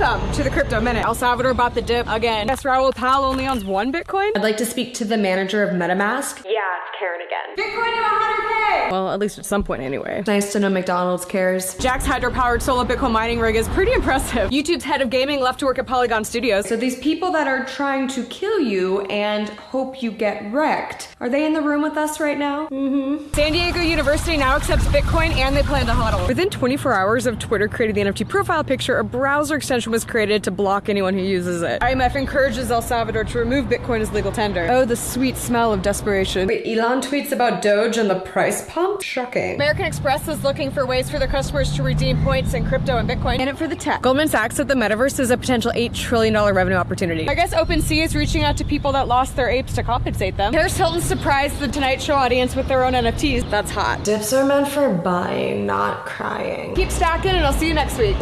Welcome to the Crypto Minute. El Salvador bought the dip again. Guess Raoul Pal only owns one Bitcoin? I'd like to speak to the manager of MetaMask. Yeah, it's Karen again. Bitcoin to 100K! Well, at least at some point anyway. Nice to know McDonald's cares. Jack's hydro-powered solo Bitcoin mining rig is pretty impressive. YouTube's head of gaming left to work at Polygon Studios. So these people that are trying to kill you and hope you get wrecked, are they in the room with us right now? Mm-hmm. San Diego University now accepts Bitcoin and they plan to hodl. Within 24 hours of Twitter creating the NFT profile picture, a browser extension was created to block anyone who uses it. IMF encourages El Salvador to remove Bitcoin as legal tender. Oh, the sweet smell of desperation. Wait, Elon tweets about Doge and the price pump? Shocking. American Express is looking for ways for their customers to redeem points in crypto and Bitcoin. In it for the tech. Goldman Sachs said the metaverse is a potential $8 trillion revenue opportunity. I guess OpenSea is reaching out to people that lost their apes to compensate them. Paris Hilton surprised the Tonight Show audience with their own NFTs. That's hot. Dips are meant for buying, not crying. Keep stacking and I'll see you next week.